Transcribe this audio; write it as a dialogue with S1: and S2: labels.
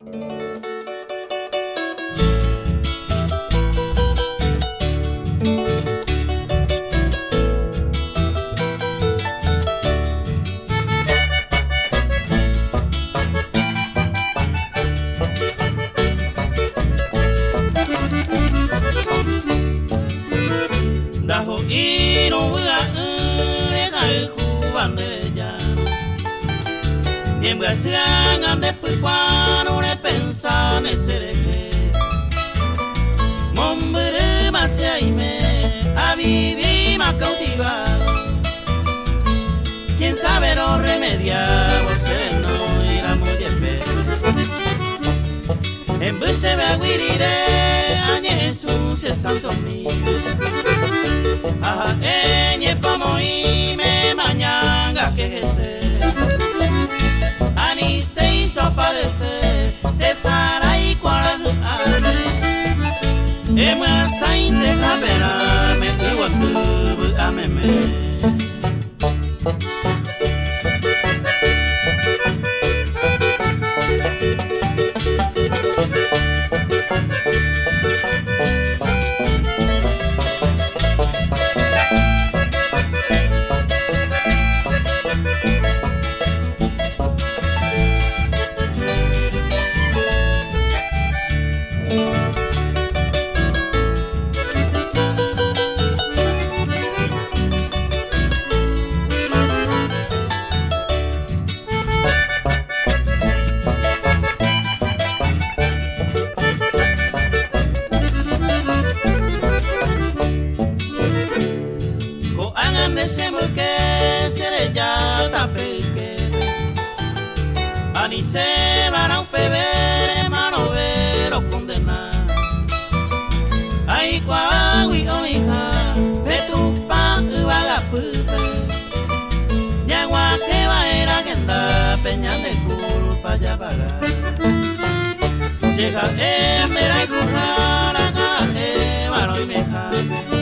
S1: Daho iro wa ure ga ku Niembra siang después cuando le pensa ne sereke Mombere masia ime a vivir más cautivado. Quién sabe lo remediado sereno y la muyembe En vez se ve guirire a Jesús se santo mío. Aha, emwa sa inte kabela metu wa kubu ameme Se van a un pebe mano vero condena Ay kwa wi o hija de tu pa uaga pupe Nyagua que va era que anda peña de culpa ya para Llega en mera y currara e mano y me